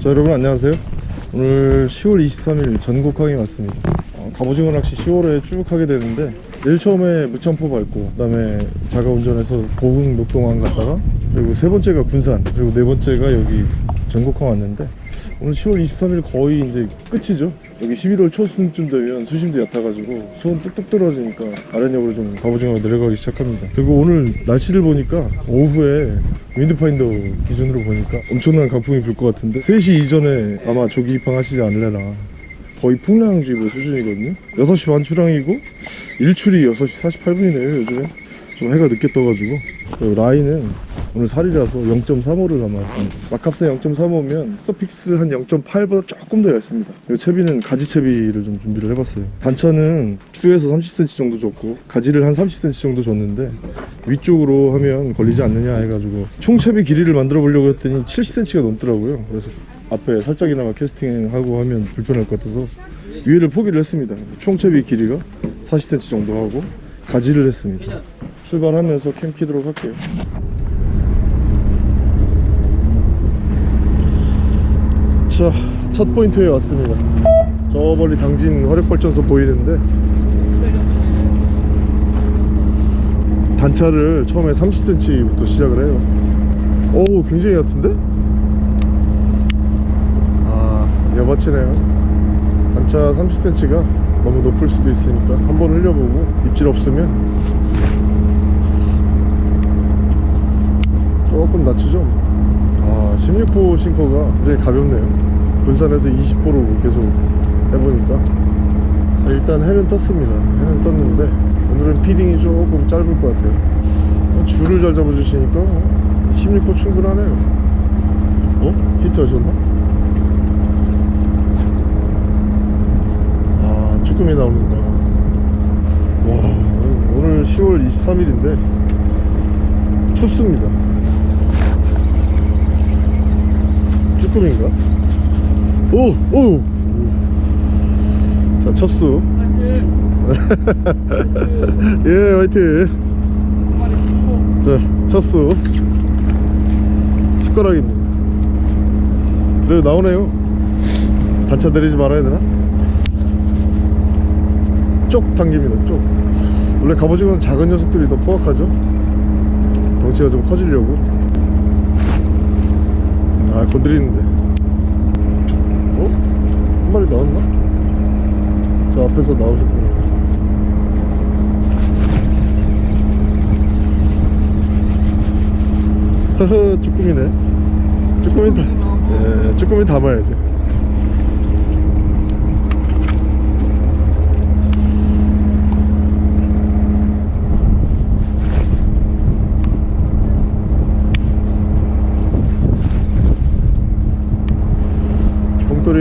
자 여러분 안녕하세요. 오늘 10월 23일 전국항에 왔습니다. 어, 갑오징어 낚시 10월에 쭉 하게 되는데 내일 처음에 무창포 밟고 그 다음에 자가 운전해서 보흥 녹동항 갔다가 그리고 세 번째가 군산 그리고 네 번째가 여기 전국항 왔는데 오늘 10월 23일 거의 이제 끝이죠? 여기 11월 초순쯤 되면 수심도 얕아가지고 수온 뚝뚝 떨어지니까 아랫역으로 좀 갑오징어가 내려가기 시작합니다. 그리고 오늘 날씨를 보니까 오후에 Windfinder 기준으로 보니까 엄청난 강풍이 불 것 같은데 3시 이전에 아마 조기 입항하시지 않으려나. 거의 풍랑주의보 수준이거든요. 6시 반 출항이고 일출이 6시 48분이네요 요즘에. 좀 해가 늦게 떠가지고 라인은 오늘 사리라서 0.35를 남았습니다. 마캅스 0.35면 Sufix 한 0.8보다 조금 더 얇습니다. 채비는 가지채비를 좀 준비를 해봤어요. 단차는 축에서 30cm 정도 줬고 가지를 한 30cm 정도 줬는데 위쪽으로 하면 걸리지 않느냐 해가지고 총채비 길이를 만들어 보려고 했더니 70cm가 넘더라고요. 그래서 앞에 살짝이나마 캐스팅하고 하면 불편할 것 같아서 위에를 포기를 했습니다. 총채비 길이가 40cm 정도 하고 가지를 했습니다. 출발하면서 캠 키도록 할게요 자, 첫 포인트에 왔습니다. 저 멀리 당진 화력발전소 보이는데 단차를 처음에 30cm부터 시작을 해요. 오, 굉장히 얕은데? 아, 여바치네요. 단차 30cm가 너무 높을 수도 있으니까 한번 흘려보고 입질 없으면 조금 낮추죠. 아, 16호 싱커가 굉장히 가볍네요. 군산에서 20호로 계속 해보니까 자 일단 해는 떴습니다 해는 떴는데 오늘은 feeding이 조금 짧을 것 같아요 어, 줄을 잘 잡아주시니까 16호 충분하네요 어? 히트 하셨나? 아 쭈꾸미 나오는구나 와 오늘 10월 23일인데 춥습니다 쭈꾸미인가? 오! 오! 자, 첫수. 예, 화이팅! 자, 첫수. 숟가락입니다. 그래도 나오네요. 단차 내리지 말아야 되나? 쪽 당깁니다, 쪽. 원래 갑오징어는 작은 녀석들이 더 포악하죠? 덩치가 좀 커지려고. 아, 건드리는데. 한 마리 나왔나? 저 앞에서 나오셨구나 허허 쭈꾸미네. 쭈꾸미 다 예, 쭈꾸미 담아야 돼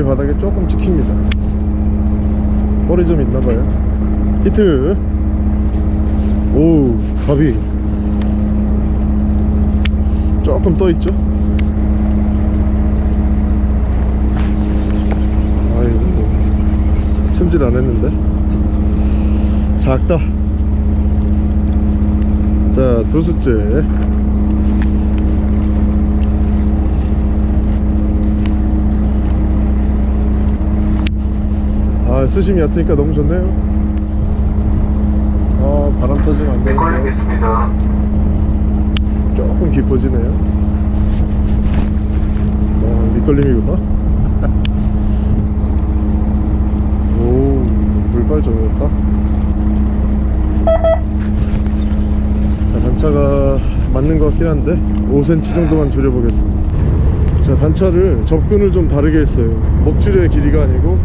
바닥에 조금 찍힙니다. 머리 좀 있나봐요. 히트. 오 갑이 조금 떠있죠? 아이고 챔질 안했는데? 작다. 자 두수째 수심이 얕으니까 너무 좋네요. 아 바람 터지면 안 되는데. 걸리겠습니다. 조금 깊어지네요. 어 밑걸림이구나. 오 물빨 좋았다 자 단차가 맞는 것 같긴 한데 5cm 정도만 줄여보겠습니다. 자 단차를 접근을 좀 다르게 했어요. 먹줄의 길이가 아니고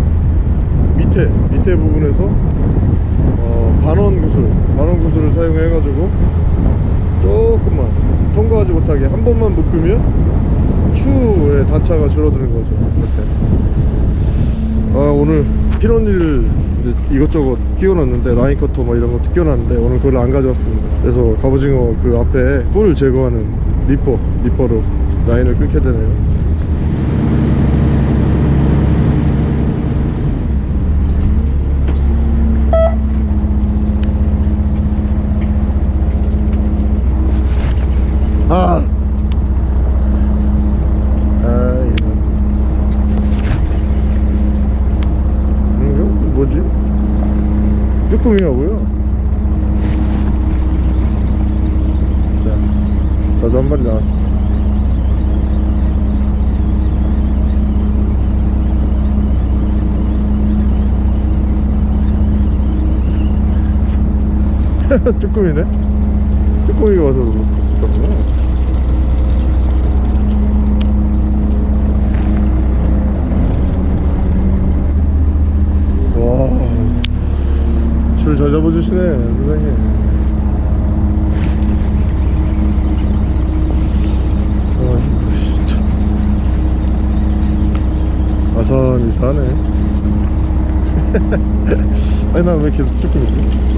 밑에 밑에 부분에서 어, 반원 구슬 반원 구슬을 사용해 가지고 조금만 통과하지 못하게 한 번만 묶으면 추의 단차가 줄어드는 거죠 이렇게. 아 오늘 피노니를 이것저것 끼워놨는데 라인 커터 뭐 이런 것도 끼워놨는데 오늘 그걸 안 가져왔습니다. 그래서 갑오징어 그 앞에 뿔 제거하는 니퍼 니퍼로 라인을 끊게 되네요 아. 아, 이거. 쭈꾸미하고요 자 나도 한 마리 나왔어 쭈꾸미네? 쭈꾸미가 와서 그렇구나 와줄 잘 잡아주시네 선생님. 아산이 사네. 아니 난 왜 계속 쭈꾸미지?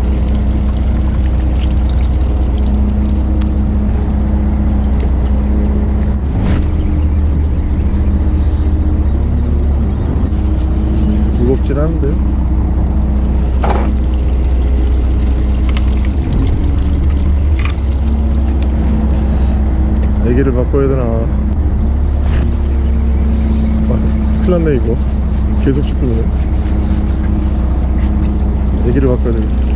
무겁진 않은데요 애기를 바꿔야 되나 아, 큰일 났네 이거 계속 축구네 애기를 바꿔야 되겠어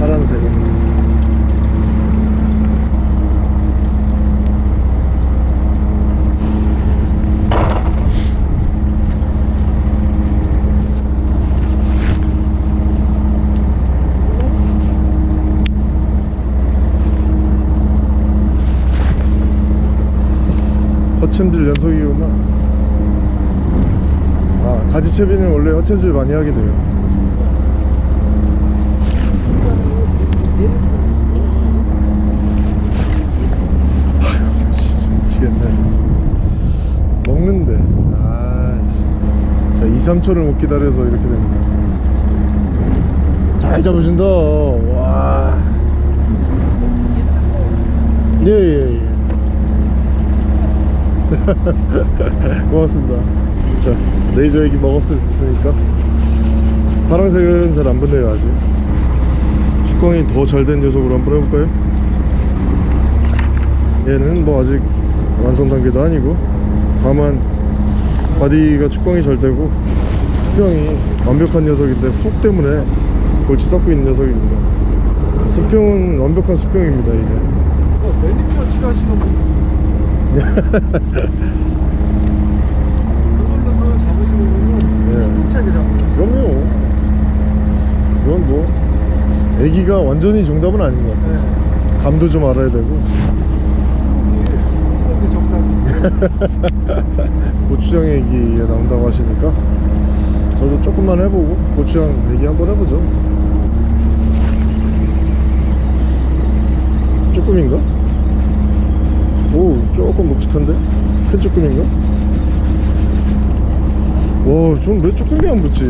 파란색은 허챔질 연속이구나 아 가지 채비는 원래 허챔질 많이 하게 돼요. 먹는데. 아이씨. 자 2, 3초를 못 기다려서 이렇게 됩니다. 잘 잡으신다. 와. 예예예. 고맙습니다 자 레이저 애기 먹었으니까. 파란색은 잘 안 붙네요 아직. 축광이 더 잘 된 녀석으로 한번 해볼까요? 얘는 뭐 아직 완성 단계도 아니고 다만 body가 축광이 잘 되고 수평이 완벽한 녀석인데 hook 때문에 골치 썩고 있는 녀석입니다. 수평은 완벽한 수평입니다 이게. 어, 매니저 칠하시는 분 그걸로 더 잡으시는 분은 예. 힘차게 잡으세요. 그럼요 이건 뭐 애기가 완전히 정답은 아닌 것 같아요 네. 감도 좀 알아야 되고 이게 정답이죠. 고추장 얘기에 나온다고 하시니까 저도 조금만 해보고 고추장 얘기 한번 해보죠 쭈꾸미인가? 오 조금 묵직한데? 큰 쭈꾸미인가? 와, 전왜 쭈꾸미 안 붙지?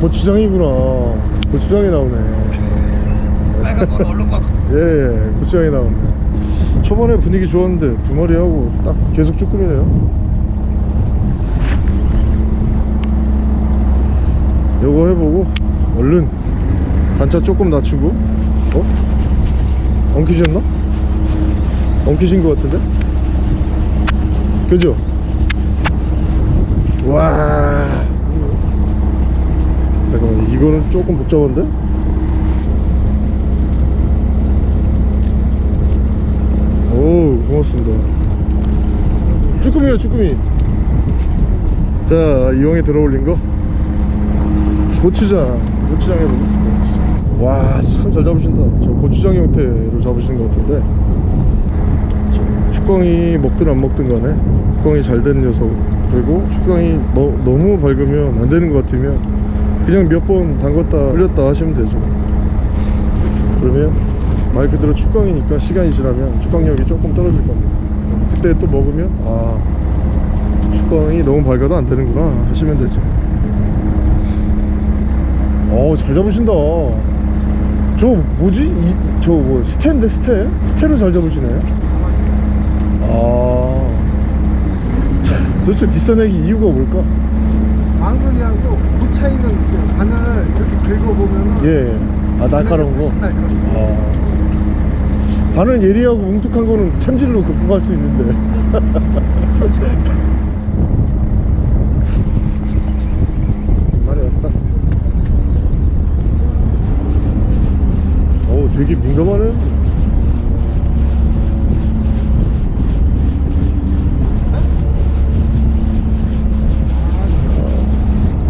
고추장이구나. 고추장이 나오네. 빨간 건 얼른 봐. 예, 예, 고추장이 나오네. 초반에 분위기 좋았는데 두 마리 하고 딱 계속 쭈꾸미네요. 요거 해보고 얼른 단차 조금 낮추고 어? 엉키셨나? 엉키신 것 같은데? 그죠? 와 이거는 조금 복잡한데? 오 고맙습니다. 쭈꾸미요 쭈꾸미. 자 이왕에 들어올린 거? 고추장 고추장 해보겠습니다 와참 잘 잡으신다. 저 고추장 형태로 잡으시는 것 같은데. 저 축광이 먹든 안 먹든 간에 축광이 잘 되는 녀석. 그리고 축광이 너, 너무 밝으면 안 되는 것 같으면 그냥 몇 번 담갔다 흘렸다 하시면 되죠 그러면 말 그대로 축광이니까 시간이 지나면 축광력이 조금 떨어질 겁니다 그때 또 먹으면 아 축광이 너무 밝아도 안 되는구나 하시면 되죠 어잘 잡으신다 저 뭐지? 저뭐 스테인데 스테? 스테로 잘 잡으시네 아 도대체 비싼 애기 이유가 뭘까? 망근이하고 그 차이는 있어요. 바늘 이렇게 긁어보면 예 아 날카로운 거? 훨씬 날카로워. 아. 반은 예리하고 뭉툭한 거는 챔질로 극복할 수 있는데 말이 왔다 어우 되게 민감하네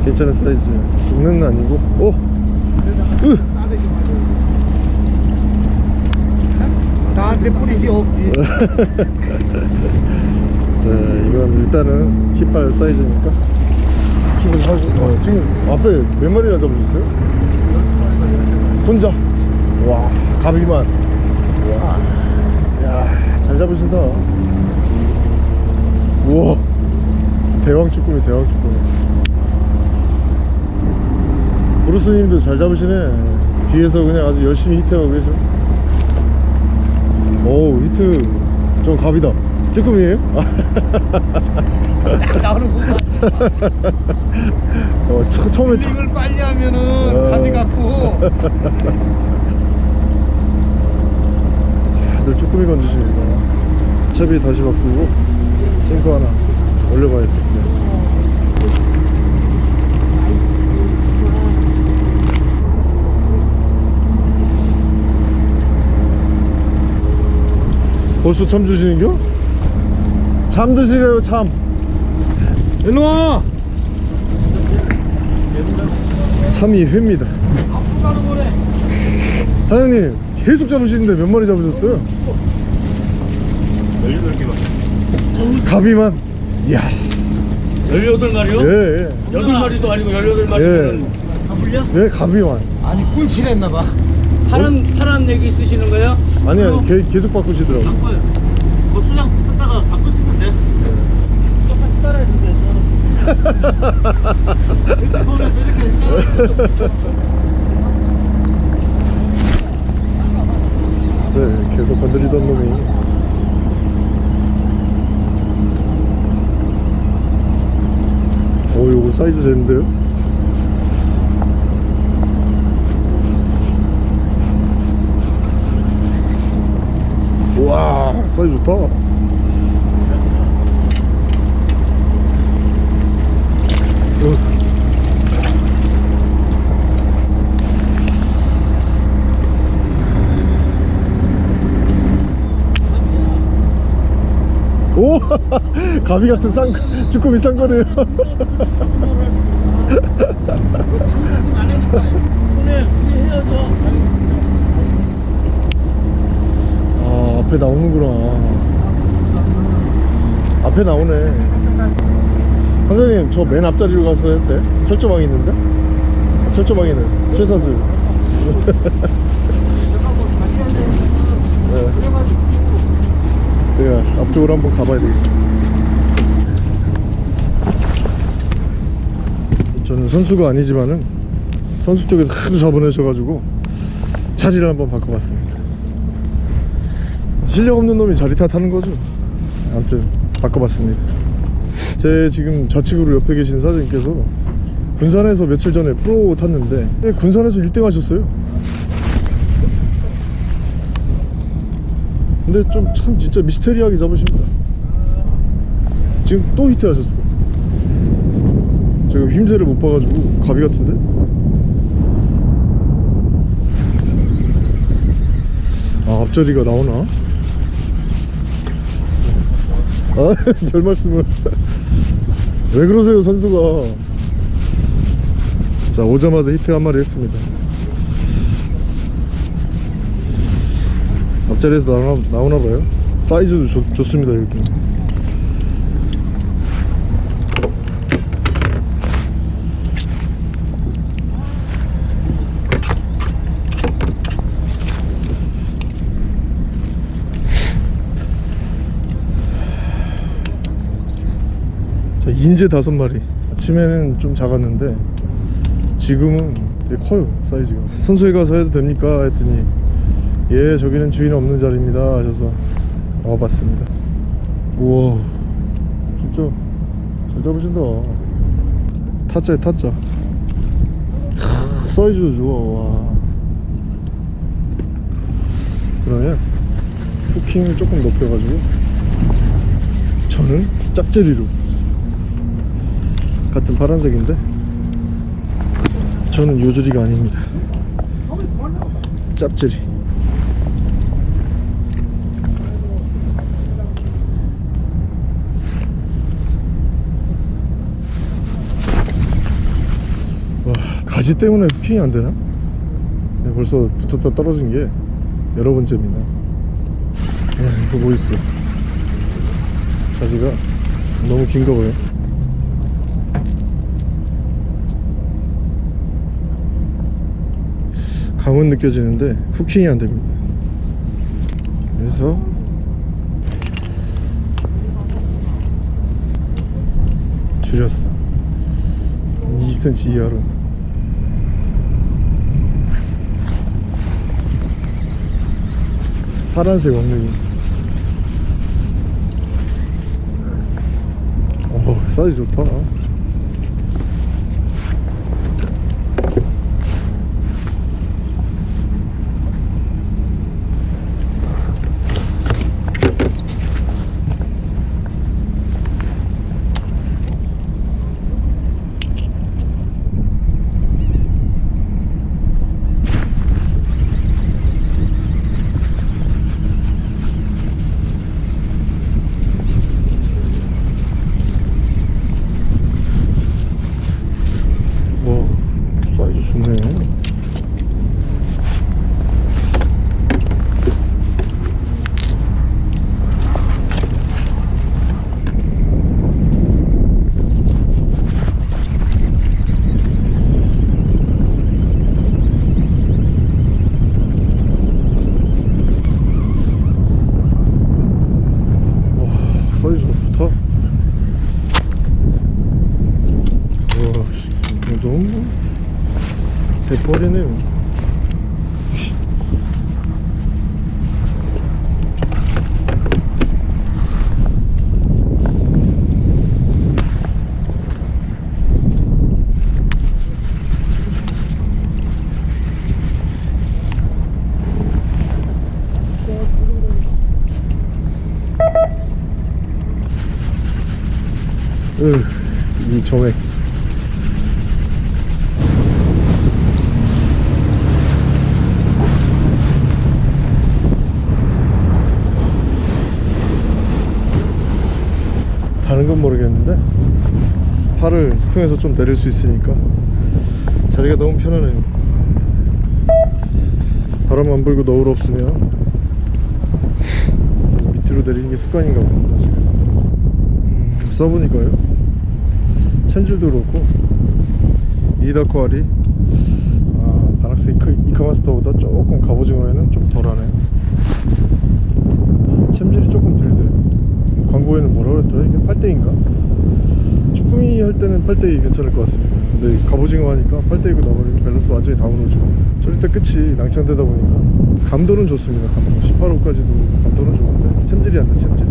괜찮은 사이즈 죽는 건 아니고 오! 으! 나한테 뿌리기 없지. 자 이건 일단은 깃발 사이즈니까 킵을 하고 어, 지금 앞에 몇 마리나 잡으셨어요? 혼자? 와 가비만 와야잘 잡으신다 우와 대왕 쭈꾸미 대왕 쭈꾸미 브루스님도 잘 잡으시네 뒤에서 그냥 아주 열심히 히트하고 계셔 오 히트 저 갑이다 쭈꾸미에요? 딱 나오는 거 같지. 어, 처, 처음에 첫, 이걸 빨리 하면은 어. 감이 갖고 다들 쭈꾸미 건지십니다 채비 다시 바꾸고 싱크 하나 올려봐야겠어요 벌써 참 주시는겨? 참 드시래요 참 일로와 참이 회입니다. 사장님 계속 잡으시는데 몇 마리 잡으셨어요? 18개만. 가비만 이야 18마리요? 예, 예. 8마리도 아니고 18마리면 예. 다 불려? 예 가비만 아니 꿀칠했나 봐. 파란, 파란 얘기 쓰시는 거예요? 아니요 계, 계속 바꾸시더라고 바꿔요. 고추장 쓰다가 바꾸시면 돼. 똑같이 따라했는데. 이렇게 보면서 이렇게? 네 계속 건드리던 놈이 오 요거 사이즈 되는데요? 우와 사이즈 좋다 어. 오! 가비 같은 쌍, 주꾸미 쌍거네요. 오늘 우리 헤어져. 아, 앞에 나오는구나. 앞에 나오네. 선생님, 저 맨 앞자리로 가서 해도 돼? 철조망이 있는데? 아, 철조망이네. 쇠사슬. 네. 제가 앞쪽으로 한번 가봐야 되겠어. 저는 선수가 아니지만은 선수 쪽에서 하도 잡아내셔가지고 자리를 한번 바꿔봤습니다. 실력 없는 놈이 자리 탓하는 거죠. 아무튼 바꿔봤습니다. 제 지금 좌측으로 옆에 계신 사장님께서 군산에서 며칠 전에 프로 탔는데 네, 군산에서 1등 하셨어요. 근데 좀 참 진짜 미스테리하게 잡으십니다. 지금 또 히트 하셨어. 제가 힘새를 못 봐가지고 가비 같은데? 아 앞자리가 나오나? 아, 별 말씀을. 왜 그러세요, 선수가. 자, 오자마자 히트 한 마리 했습니다. 앞자리에서 나오나, 나오나 봐요. 사이즈도 좋, 좋습니다, 여기. 인제 다섯 마리. 아침에는 좀 작았는데 지금은 되게 커요 사이즈가. 선수회 가서 해도 됩니까? 했더니 예 저기는 주인 없는 자리입니다 하셔서 와봤습니다. 우와 진짜 잘 잡으신다. 타짜에 타짜. 크, 사이즈도 좋아. 와. 그러면 후킹을 조금 높여가지고 저는 짭제리로 같은 파란색인데 저는 요조리가 아닙니다. 짭제리 와 가지 때문에 후킹이 안 되나? 네, 벌써 붙었다 떨어진 게 여러 번째입니다. 야 이거 뭐 있어? 가지가 너무 긴가 봐요 감은 느껴지는데 후킹이 안 됩니다. 그래서 줄였어. 20cm 이하로 파란색 왕눈이. 어 사이즈 좋다 스프에서 좀 내릴 수 있으니까 자리가 너무 편하네요. 바람 안 불고 너울 없으면 밑으로 내리는 게 습관인가 봅니다 지금 음, 써보니까요. 챔질도 그렇고 이다코알이 아, 바락스 이카, 이카마스터보다 조금 갑오징어에는 좀 덜하네요. 챔질이 조금 덜 돼요 광고에는 뭐라 그랬더라? 이게 8대인가? 쭈꾸미 할 때는 8대2 괜찮을 것 같습니다. 근데 갑오징어 하니까 8대2고 나버리면 밸런스 완전히 다 무너지고. 저럴 때 끝이 낭창되다 보니까. 감도는 좋습니다 감도. 18호까지도 감도는 좋은데 챔질이 안돼 챔질이.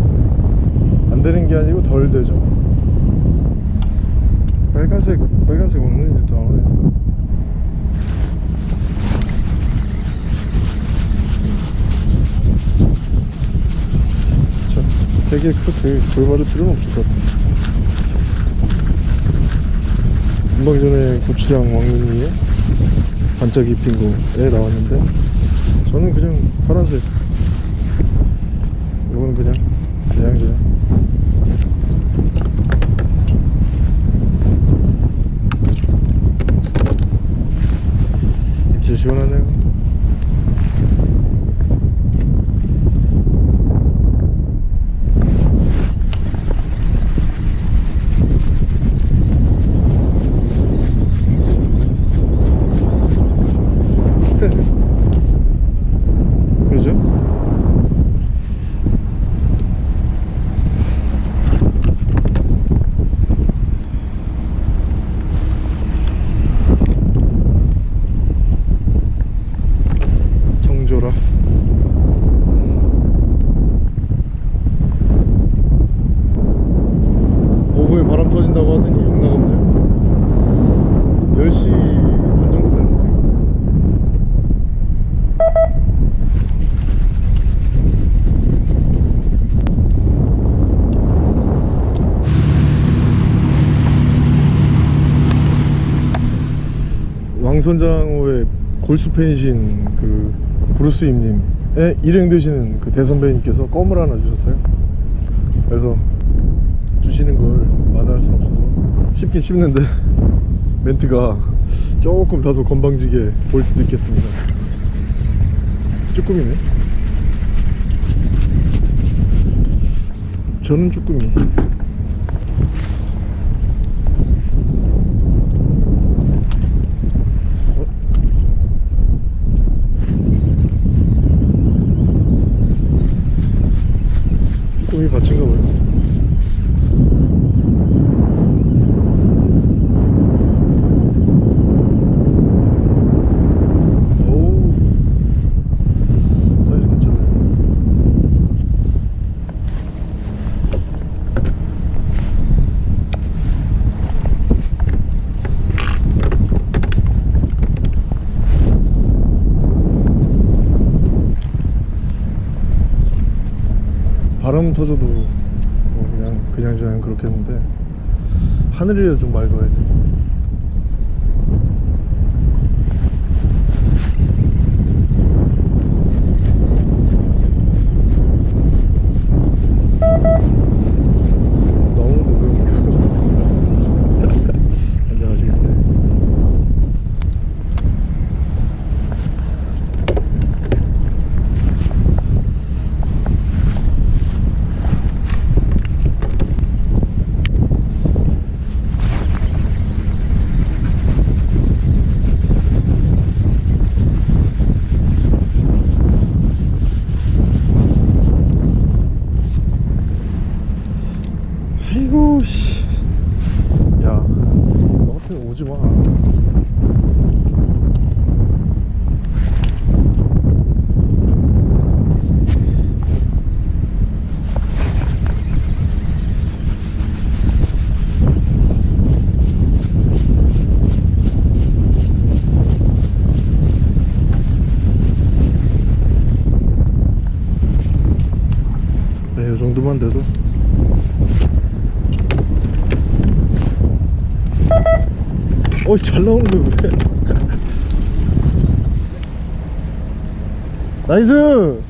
안 되는 게 아니고 덜 되죠. 빨간색 빨간색 없는 이제 자, 되게 그렇게 돌발을 필요는 없을 것 같아. 금방 전에 고추장 왕눈이에 반짝 입힌 거에 나왔는데 저는 그냥 파란색. 이거는 그냥 그냥 그냥 입질 시원하네요 그죠? 광선장호의 골수 팬이신 그 브루스 임님의 일행 되시는 그 대선배님께서 껌을 하나 주셨어요. 그래서 주시는 걸 마다할 순 없어서 씹긴 씹는데 멘트가 조금 다소 건방지게 보일 수도 있겠습니다. 쭈꾸미네. 저는 쭈꾸미. 어? 쭈꾸미 밭인가 봐요. 오 사이즈 괜찮네. 바람 터져도 뭐 그냥 그냥 저냥 그렇겠는데 하늘이라도 좀 맑아야지. 너무 무거운 안녕하시겠네. 아이고 씨. 야, 너 같은 오지 마. 네, 이 정도만 돼도 어이 잘 나오는데 왜 나이스!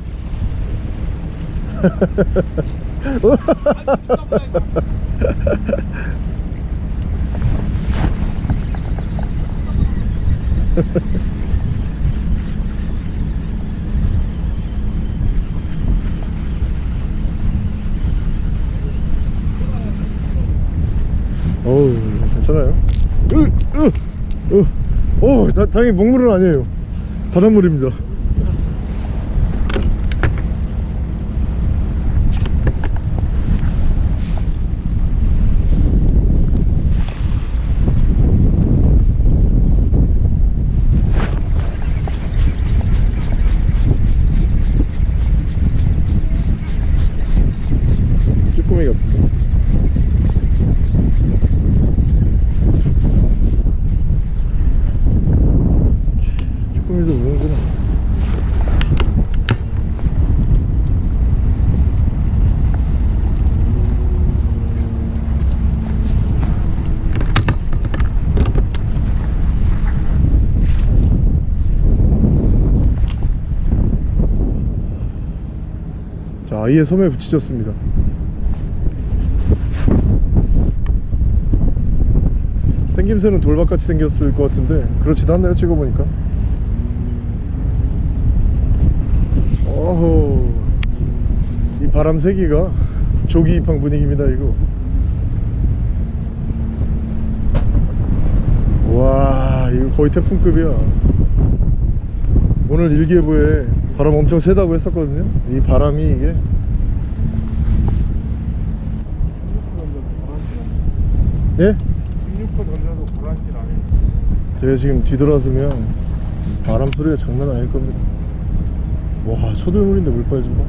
어우 괜찮아요? 으, 으, 으. 어, 다, 다행히 먹물은 아니에요. 바닷물입니다 쭈꾸미 같은데 쭈꾸미도 우는구나 자 아이의 섬에 붙이셨습니다. 생김새는 돌박같이 생겼을 것 같은데 그렇지도 않네요 찍어보니까. 어허. 이 바람 세기가 조기 입항 분위기입니다 이거. 와 이거 거의 태풍급이야. 오늘 일기예보에 바람 엄청 세다고 했었거든요. 이 바람이 이게 예? 16호 던져도 안 해. 제가 지금 뒤돌아서면 바람 소리가 장난 아닐 겁니다. 와 초들물인데 물빨 좀 봐.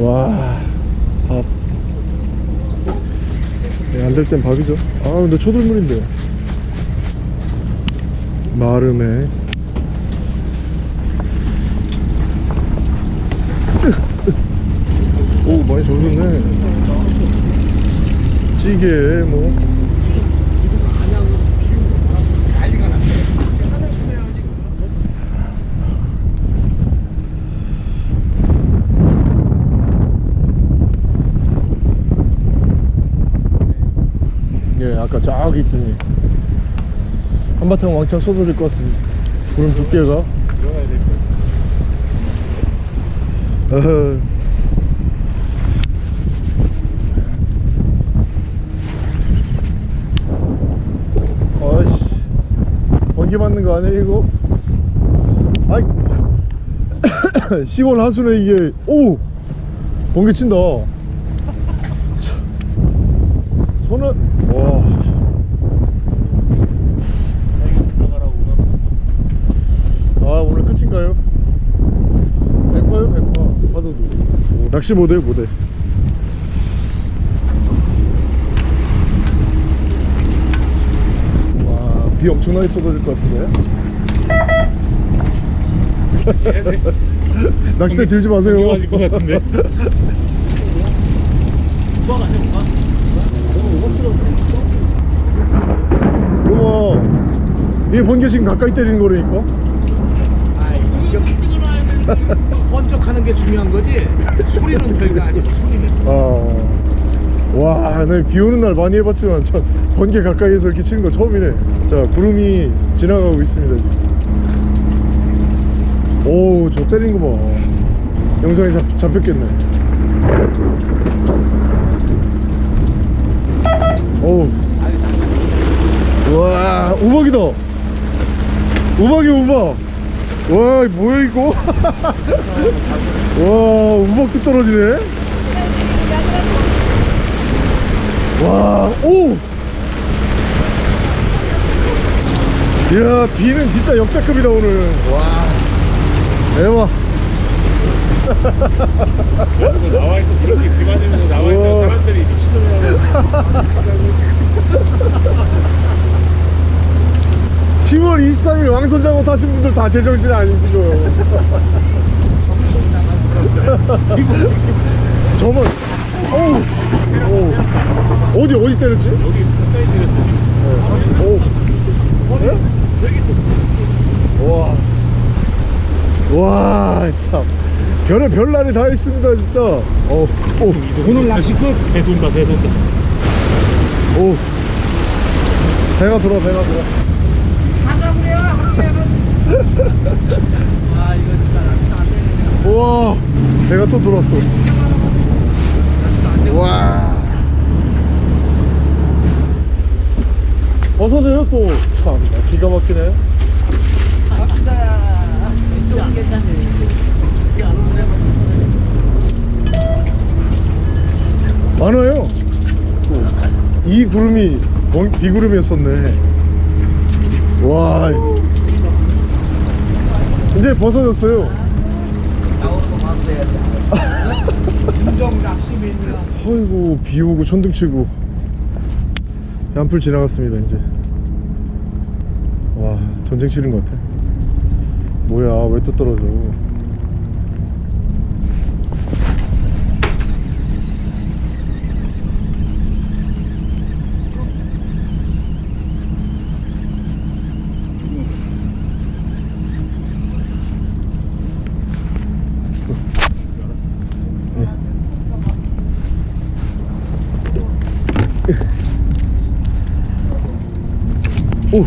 와 밥. 네, 안될 땐 밥이죠. 아 근데 초들물인데. 마름에. 굉장히 좋은데 찌개 뭐. 예, 아까 저기 있더니 한바탕 왕창 쏟아질 것 같습니다. 구름 두께가. 어허. 번개 맞는 거 아니야 이거? 아이 10월 하순에 이게. 오! 번개 친다. 차. 손을 와. 아 오늘 끝인가요? 백화요? 백화. 파도도. 오, 낚시 못해요 못해 와 비 엄청나게 쏟아질 것 같은데 낚싯대 들지 마세요 것 같은데. 오빠가 오빠 이게 번개 지금 가까이 때리는 거라니까 번쩍하는 게 중요한 거지. 소리는 별거 아니고 소리는. 아, 와, 나비 오는 날 많이 해봤지만 전 번개 가까이에서 이렇게 치는 거 처음이네. 자, 구름이 지나가고 있습니다 지금. 오, 저 때리는 거 봐. 영상에 잡, 잡혔겠네. 오, 와, 우박이다. 우박이 우박. 와, 뭐야 이거? 와, 우박도 떨어지네. 와, 오! 이야, 비는 진짜 역대급이다, 오늘. 와, 대박. 여기서 나와 있어 그렇게 그만하면서 나와 우와. 있는 사람들이 미친놈이라고. 10월 23일 왕손장어 타신 분들 다 제정신 아니시고요. 저만, 어우, 어우. 어디, 어디 때렸지? 여기 가까이 들였어. 오. 네? 와. 와, 참. 별의 별날이 다 있습니다, 진짜. 어, 오, 오늘 낚시 끝. 대돈다 대돈다. 오. 배가 돌아, 배가 돌아. 아 이거 진짜 낚시 안 되네. 우와, 배가 또 돌았어. 와. 벗어져요, 또. 참, 기가 막히네. 각자 좀 괜찮네. 많아요. 또. 이 구름이 번- 비구름이었었네. 와. 이제 벗어졌어요. 나오는 거 봐도 돼야 지. 진정 낚시 매니아. 아이고 비 오고 천둥 치고 양풀 지나갔습니다 이제 와 전쟁 치른 것 같아 뭐야 왜 또 떨어져 오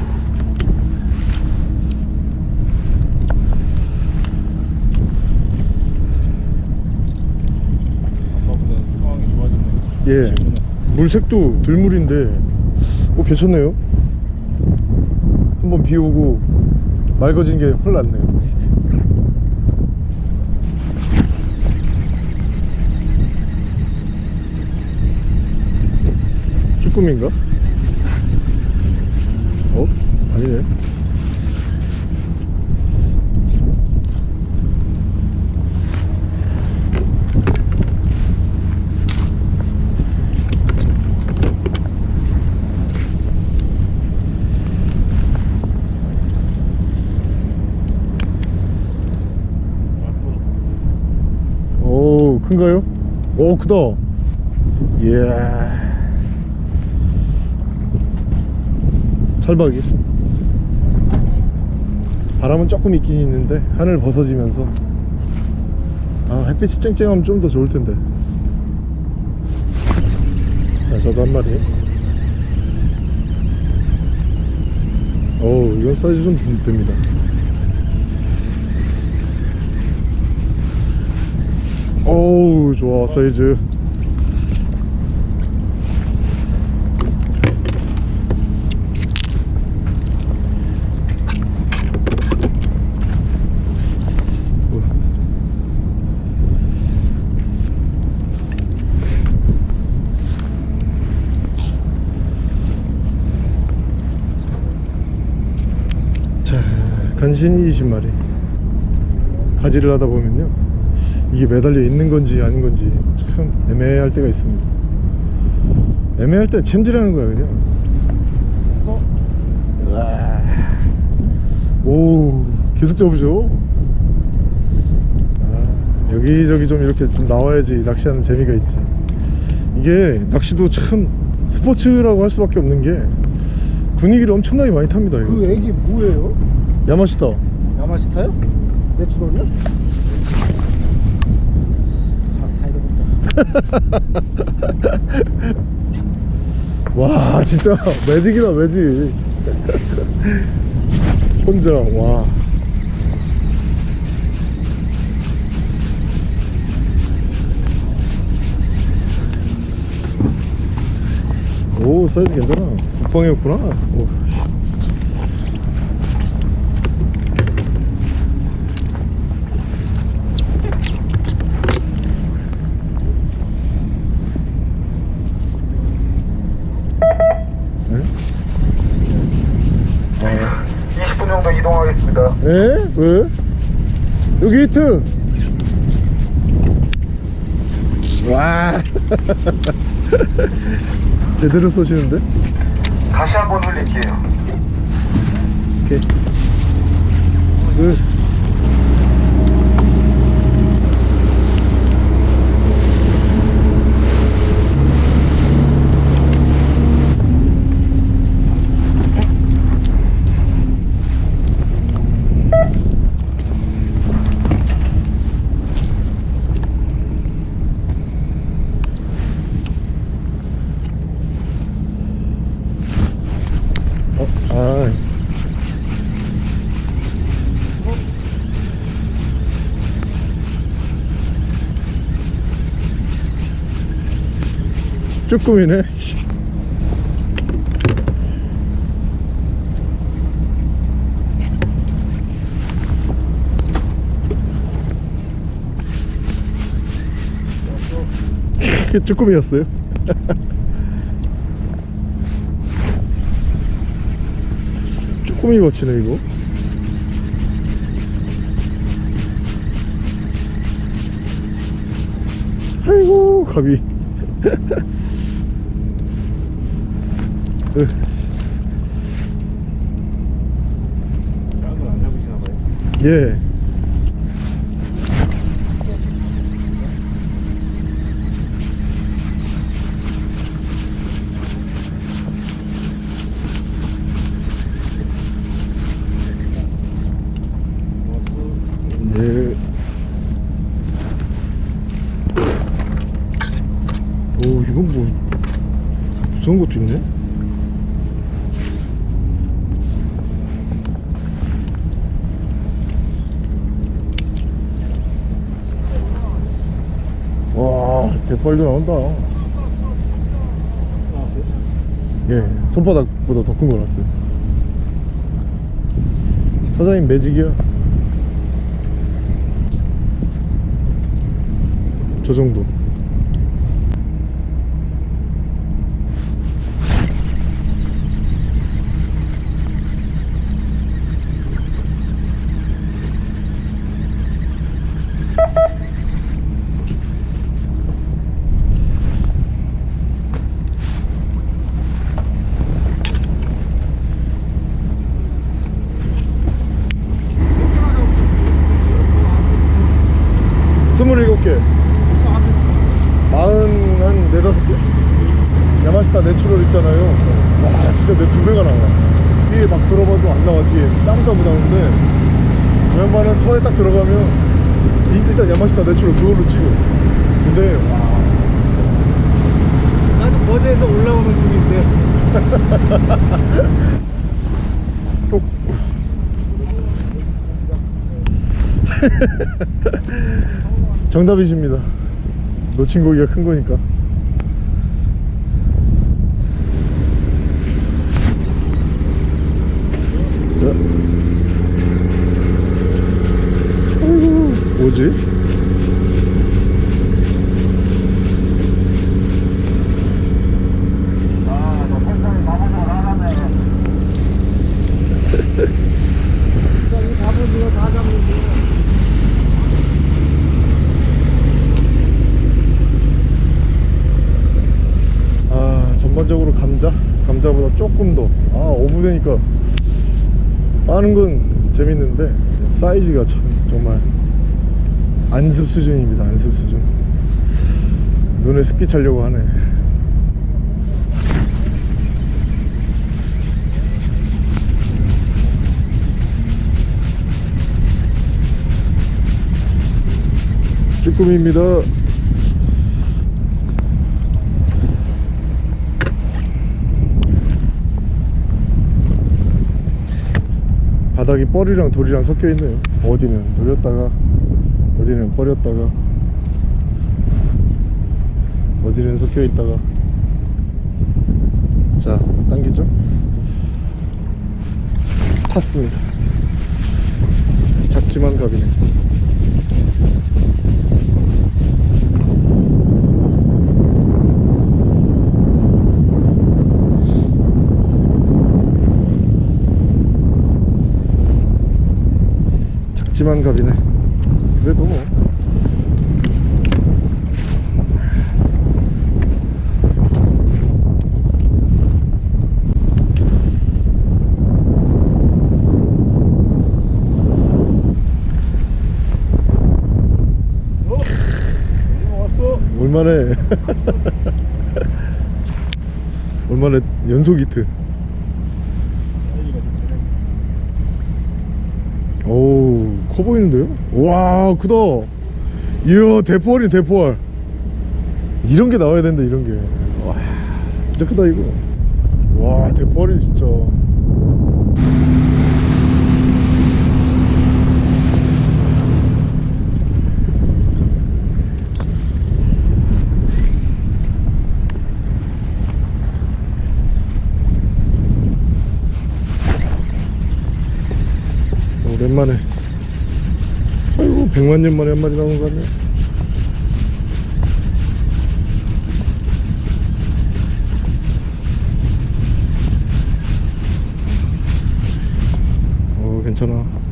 아까보다 상황이 좋아졌네. 예. 물색도 들물인데 오 괜찮네요 한번 비 오고 맑아진 게 훨 낫네요 쭈꾸미인가? 어? 아니네 왔어. 오 큰가요? 오 크다. 이야 찰박이. 바람은 조금 있긴 있는데 하늘 벗어지면서. 아 햇빛이 쨍쨍하면 좀 더 좋을 텐데. 자 저도 한 마리. 어우 이건 사이즈 좀 됩- 됩니다 어우 좋아 사이즈. 자 간신히 20마리. 가지를 하다 보면요 이게 매달려 있는 건지 아닌 건지 참 애매할 때가 있습니다 애매할 때 챔질하는 거야 그냥 어? 오 계속 잡으죠 아, 여기저기 좀 이렇게 좀 나와야지 낚시하는 재미가 있지 이게 낚시도 참 스포츠라고 할 수밖에 없는 게 분위기를 엄청나게 많이 탑니다 이거. 그 애기 뭐예요? 야마시타 야마시타요? 내추럴이요? 아 사야 되겠다 와 진짜 매직이다 매직 혼자 와 오, 사이즈 괜찮아. 국방이었구나. 오. 네? 아, 20분 정도 이동하겠습니다. 에? 왜? 여기 히트! 와! 제대로 쏘시는데? 다시 한번 흘릴게요. 오케이. 그, 어, 아. 쭈꾸미네. 쭈꾸미였어요? 쭈꾸미 거치네 이거. 아이고 갑이. 으. 다른 건안 잡으시나 봐요. 예. 예. 오, 이건 뭐 무서운 것도 있네. 와, 대빨도 나온다. 예, 손바닥보다 더 큰 거 났어요. 사장님 매직이야. 저 정도. 스물일곱 개. 마흔 한 네다섯 개? 야마시타 내추럴 있잖아요. 와, 진짜 내 두 배가 나와. 뒤에 막 들어봐도 안 나와, 뒤에. 땅도 못 나오는데, 웬만한 터에 딱 들어가면, 이- 일단 야마시타 내추럴 그걸로 찍어. 근데, 와, 나도 거제에서 올라오는 중인데 쪽. 정답이십니다. 놓친 고기가 큰 거니까. 자. 아이고, 뭐지? 아 전반적으로 감자? 감자보다 조금 더 아 어부 되니까 빠는 건 재밌는데 사이즈가 참 정말 안습 수준입니다 안습 수준. 눈에 습기 차려고 하네. 쭈꾸미입니다 바닥이 뻘이랑 돌이랑 섞여 있네요. 어디는 돌렸다가 어디는 뻘였다가 어디는 섞여 있다가 자 당기죠. 탔습니다. 작지만 갑이네. 작지만 갑이네. 그래도 뭐. 얼마나 얼마나 연속 히트 오우 커 보이는데요? 와 크다. 이야 대포알이 대포알. 이런 게 나와야 된다 이런 게와 진짜 크다 이거. 와 대포알이 진짜. 오랜만에 백만 년 만에 한 마리 나오는 거 같네 어 괜찮아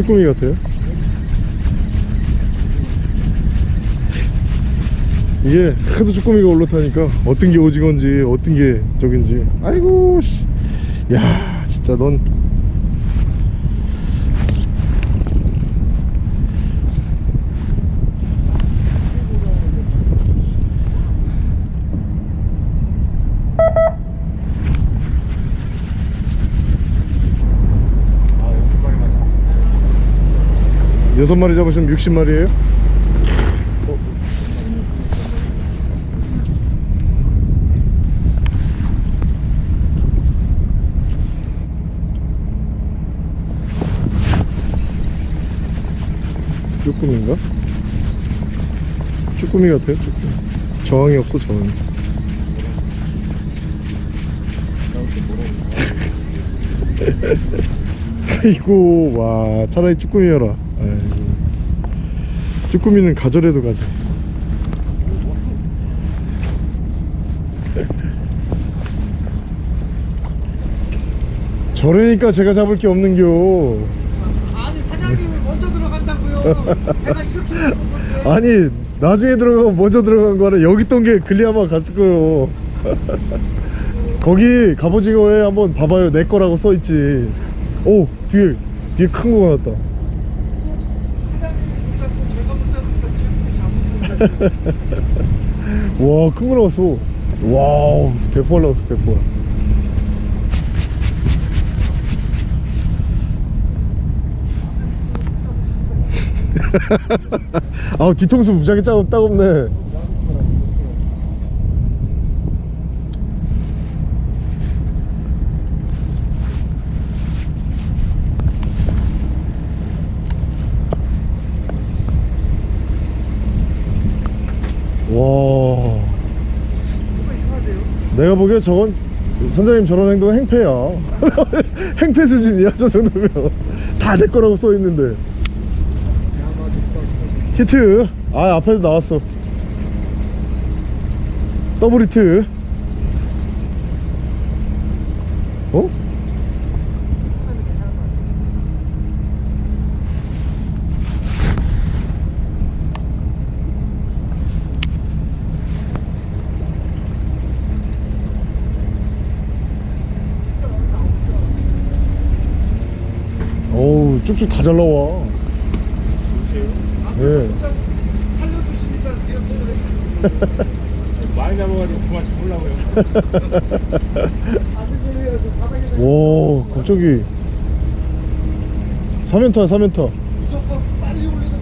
쭈꾸미 같아요 이게 하도 쭈꾸미가 올라타니까 어떤 게 오징어인지 어떤 게 저긴지 아이고 씨. 야 진짜 넌 아 여섯 마리만 잡. 여섯 마리 잡으시면 60마리예요? 쭈꾸미인가? 쭈꾸미 같아요 쭈꾸미 저항이 없어 저항이 아이고 와 차라리 쭈꾸미여라. 쭈꾸미는 가절해도 가지. 저러니까 제가 잡을 게 없는겨. 아니 사장님이 먼저 들어간다고요. 내가 이렇게. 아니 나중에 들어가고 먼저 들어간 거는 여기 있던 게 글리아마 갔을 거예요. 거기 갑오징어에 한번 봐봐요. 내 거라고 써있지. 오 뒤에 뒤에 큰거 나왔다 와, 큰 거 나왔어. 와우, 대포 나왔어, 대포. 아우, 뒤통수 무지하게 짜고 딱 없네. 내가 보기에 저건 선장님 저런 행동은 행패야 행패 수준이야 저 정도면. 다 내 거라고 써있는데. 히트. 아 앞에서 나왔어. 더블 히트. 어? 어우 쭉쭉 다 잘 나와 예. 살려주시니까 그냥 많이 잡아가지고 그만 잡으려고요. 오 갑자기 3연타 3연타 무조건 빨리 올리는 게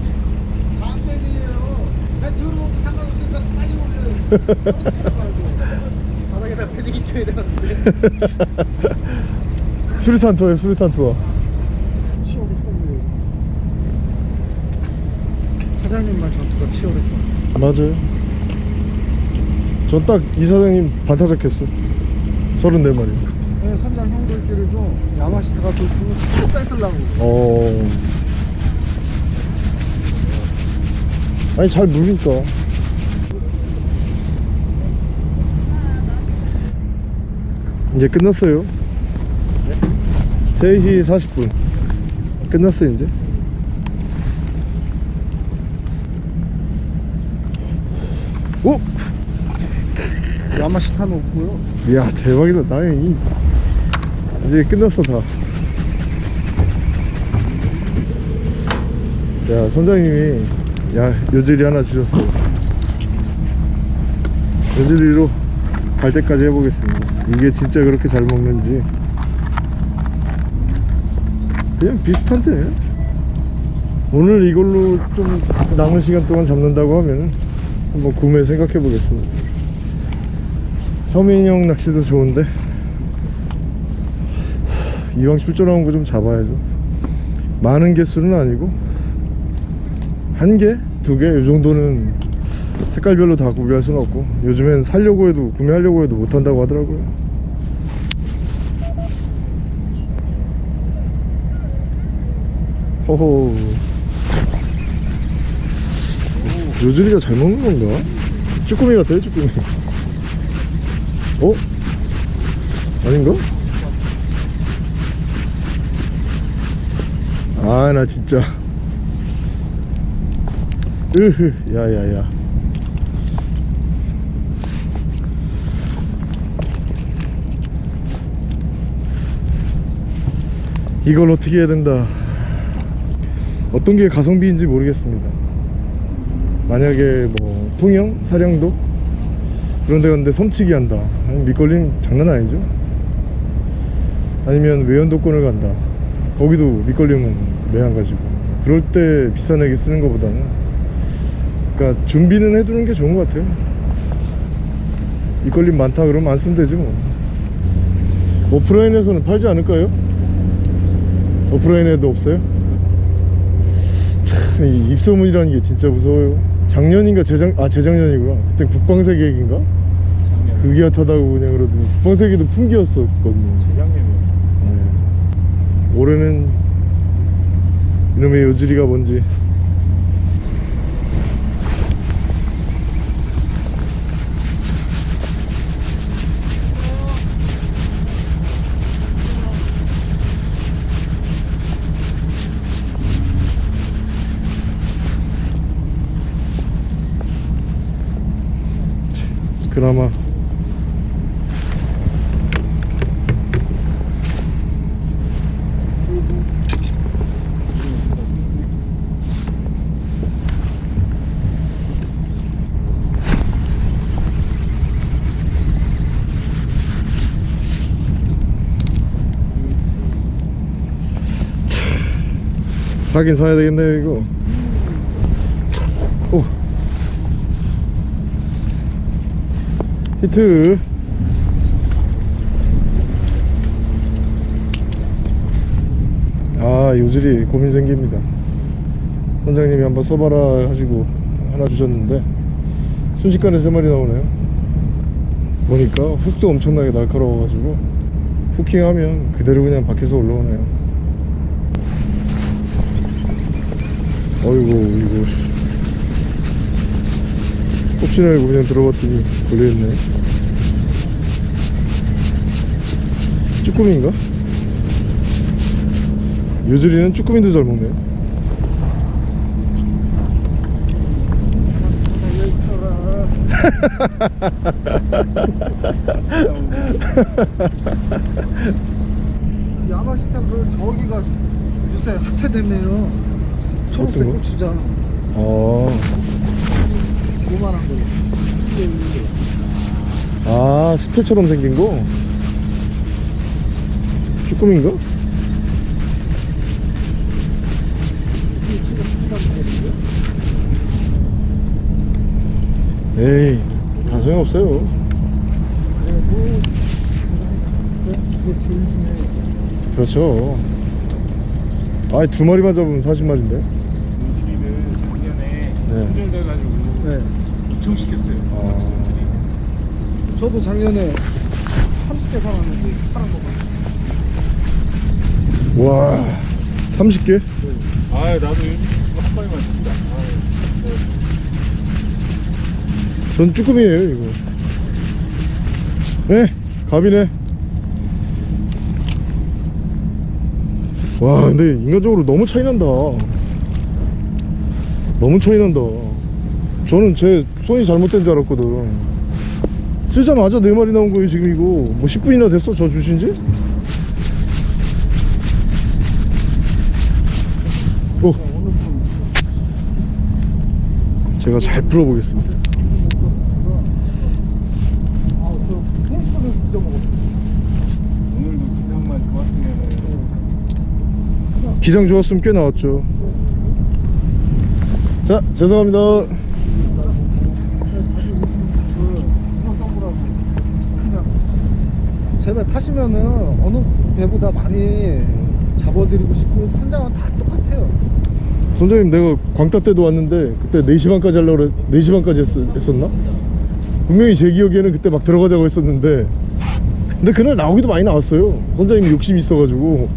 강전이에요. 배 들어오고 상관없으니까 빨리 올려요. 바닥에다 패딩 쳐야 되는데. 수류탄 투어에 수류탄 투어 사장님만 전투가 치열했어. 맞아요. 전 딱 이 사장님 반타작했어. 34마리. 네, 선장 형들끼리도 야마시타가 그 그거 뺏으려고. 어. 아니 잘 물니까 이제 끝났어요? 3시 40분. 끝났어요 이제 오! 야마시타는 없고요. 이야 대박이다 이 이제 끝났어 다. 야 선장님이 야 요즈리 하나 주셨어. 요즈리로 갈 때까지 해보겠습니다. 이게 진짜 그렇게 잘 먹는지 그냥 비슷한데 오늘 이걸로 좀 남은 시간 동안 잡는다고 하면 한번 구매 생각해 보겠습니다. 서민형 낚시도 좋은데 이왕 출전한 거좀 잡아야죠 많은 개수는 아니고 한 개? 두 개? 이 정도는 색깔별로 다 구비할 수는 없고 요즘엔 살려고 해도 구매하려고 해도 못한다고 하더라고요 호호 요즈리가 잘 먹는 건가? 쭈꾸미 같아요 쭈꾸미 어? 아닌가? 아 나 진짜. 으흐 야야야. 이걸 어떻게 해야 된다. 어떤 게 가성비인지 모르겠습니다. 만약에 뭐 통영, 사령도? 그런 데 갔는데 섬치기 한다 밑걸림 장난 아니죠? 아니면 외연도권을 간다. 거기도 밑걸림은 매한 가지고. 그럴 때 비싼 애기 쓰는 것보다는. 그러니까 준비는 해두는 게 좋은 것 같아요. 밑걸림 많다 그러면 안 쓰면 되지 뭐. 오프라인에서는 팔지 않을까요? 오프라인에도 없어요? 참 이 입소문이라는 게 진짜 무서워요. 작년인가 재작 아 재작년이구나. 그때 국방세 계획인가 그게 핫하다고 그냥 그러더니 국방세계도 풍기였었거든요 재작년이요. 네. 올해는 이놈의 요즈리가 뭔지 그나마 사긴 사야 되겠네요 이거. 오. 히트. 아 요질이 고민 생깁니다. 선장님이 한번 써봐라 하시고 하나 주셨는데 순식간에 세 마리 나오네요. 보니까 훅도 엄청나게 날카로워가지고 후킹하면 그대로 그냥 밖에서 올라오네요. 어이구 이거 혹시나 알고 그냥 들어갔더니 걸려있네 쭈꾸미인가? 요즐이는 쭈꾸미도 잘 먹네 야마시타 그 저기가 요새 핫해됐네요. 초록색 거? 고추장 아, 요만한 거. 아 스테처럼 생긴 거? 쭈꾸미인가? 에이 다 소용없어요. 그렇죠 아이 두 마리만 잡으면 40마리인데 우리는 네. 훈련돼가지고 네. 엄청 시켰어요. 아, 저도 작년에 30개 사왔는데 파란 거 봐. 와 30개? 아 나도 한 마리만 줍니다. 전 쭈꾸미예요 이거 네 갑이네 와 근데 인간적으로 너무 차이 난다 너무 차이 난다. 저는 제 손이 잘못된 줄 알았거든. 쓰자마자 네 마리 나온 거예요 지금 이거. 뭐 10분이나 됐어 저 주신지? 오 제가 잘 풀어보겠습니다. 기장 좋았으면 꽤 나왔죠 자 죄송합니다 제배 타시면은 어느 배보다 많이 잡아드리고 싶고 선장은 다 똑같아요. 선장님 내가 광따 때도 왔는데 그때 4시 반까지 하려고 그래 4시 반까지 했, 했었나? 분명히 제 기억에는 그때 막 들어가자고 했었는데 근데 그날 나오기도 많이 나왔어요 선장님이 욕심이 있어가지고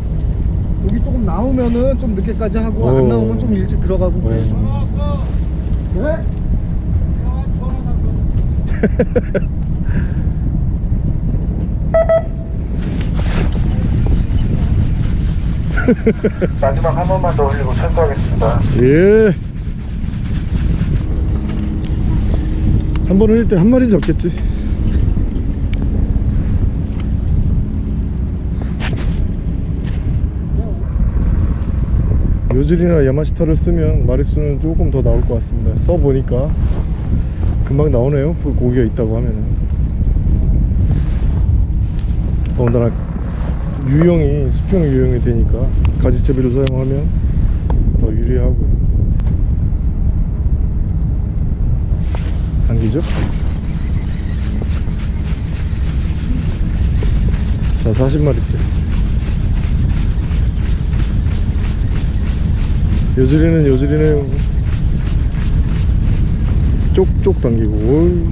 여기 조금 나오면은 좀 늦게까지 하고 어. 안 나오면 좀 일찍 들어가고 그래야죠. 네. 마지막 한 번만 더 올리고 철수하겠습니다. 예. 한번 흘릴 때 한 마리 잡겠지. 요즐이나 야마시타를 쓰면 마리수는 조금 더 나올 것 같습니다. 써보니까 금방 나오네요. 그 고기가 있다고 하면은. 더군다나 유형이 수평 유형이 되니까 가지채비를 사용하면 더 유리하고 당기죠? 자 40마리째 요즐이는 요즐이네요 쪽쪽 당기고 어이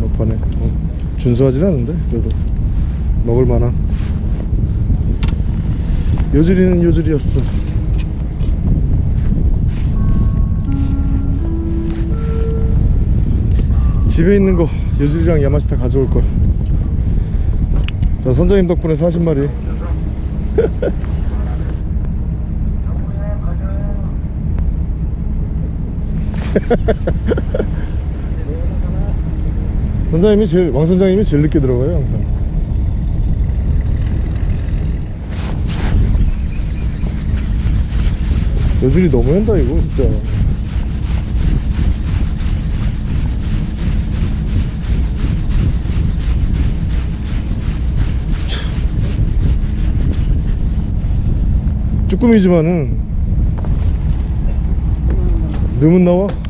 막판에 어, 준수하진 않은데 그래도 먹을만한 요즐이는 요즐이었어 집에 있는 거 요즐이랑 야마시타 가져올 걸. 자 선장님 덕분에 40마리. 선장님이 제일 왕 선장님이 제일 늦게 들어가요 항상. 요즐이 너무 한다 이거 진짜. 쭈꾸미지만은 넣으면 나와 오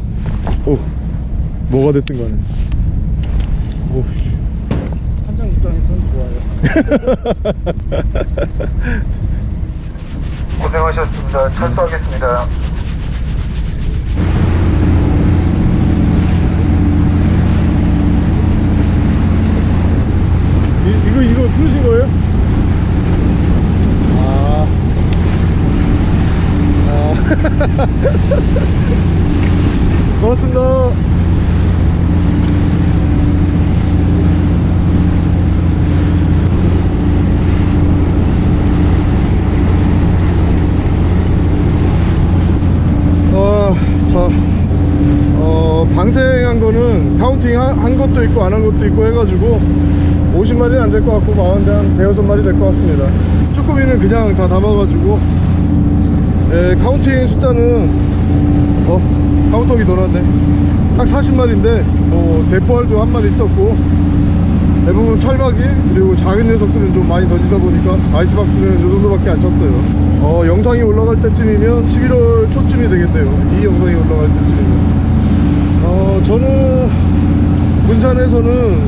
뭐가 됐든 간에 오 씨. 입장에서는 좋아요. 고생하셨습니다. 철수하겠습니다. 이, 이거 이거 풀으신 거예요? 아. 아. 고맙습니다. 어, 자, 어, 방생한 counting 한, 한 것도 있고 안 한 것도 있고 해가지고 50마리는 안 될 것 같고 마흔 한 대여섯 마리 될 것 같습니다. 쭈꾸미는 그냥 다 담아가지고. 예, counting 숫자는 어 카운터기 넣어놨네. 딱 40마리인데 뭐 대포알도 한 마리 있었고 대부분 철박이 그리고 작은 녀석들은 좀 많이 던지다 보니까 아이스박스는 요 정도밖에 안 쳤어요. 어 영상이 올라갈 때쯤이면 11월 초쯤이 되겠네요. 이 영상이 올라갈 때쯤이면. 어 저는 군산에서는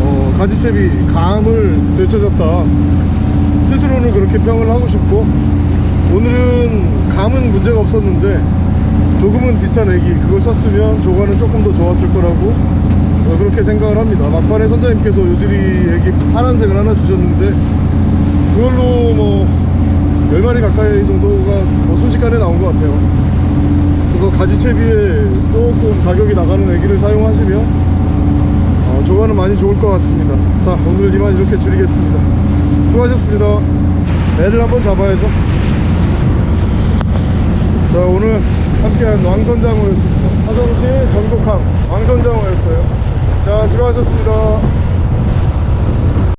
어, 가지채비 감을 되찾았다. 스스로는 그렇게 평을 하고 싶고 오늘은 감은 문제가 없었는데 조금은 비싼 애기 그걸 썼으면 조과는 조금 더 좋았을 거라고 어, 그렇게 생각을 합니다. 막판에 선장님께서 요즈리 애기 파란색을 하나 주셨는데 그걸로 뭐 10마리 가까이 정도가 뭐 순식간에 나온 것 같아요. 그래서 가지채비에 조금 가격이 나가는 애기를 사용하시면 어, 조과는 많이 좋을 것 같습니다. 자 오늘 이만 이렇게 줄이겠습니다. 수고하셨습니다. 애를 한번 잡아야죠. 자 오늘 함께한 왕선장어였습니다. 화성시 전곡항 왕선장어였어요. 자 수고하셨습니다